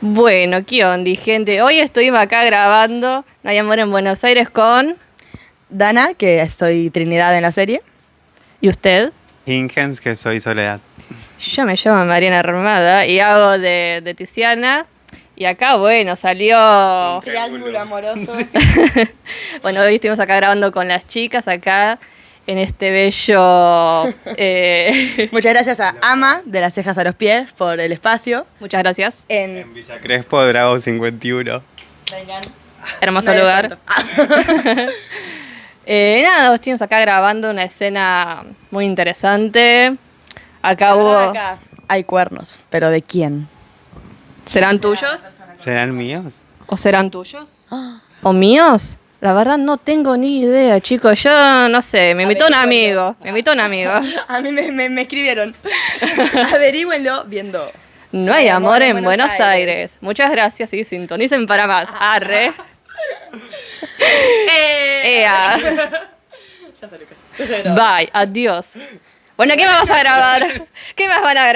Bueno, ¿qué onda, gente? Hoy estuvimos acá grabando No hay amor en Buenos Aires con... Dana, que soy Trinidad en la serie. ¿Y usted? Ingens, que soy Soledad. Yo me llamo Mariana Armada y hago de, de Tiziana. Y acá, bueno, salió... Triángulo amoroso. bueno, hoy estuvimos acá grabando con las chicas acá en este bello... eh, Muchas gracias a Ama, de las cejas a los pies, por el espacio. Muchas gracias. En... En Villa Crespo, Drago 51. Vengan. Hermoso Nadie lugar. Eh, nada, estuvimos acá grabando una escena muy interesante. Acá hubo... acá hay cuernos, pero ¿de quién? ¿Serán tuyos? ¿Serán míos? ¿O serán tuyos? ¿O míos? La verdad no tengo ni idea, chicos. Yo no sé, me invitó un amigo. Me invitó un amigo. A mí me, me- me escribieron. Averígüenlo viendo. No hay amor en Buenos Aires. Muchas gracias y sintonicen para más. Arre. ¡Eh! Ea. Ya grabar. Bye. Adiós. Bueno, ¿qué más vas a grabar? ¿Qué más van a grabar?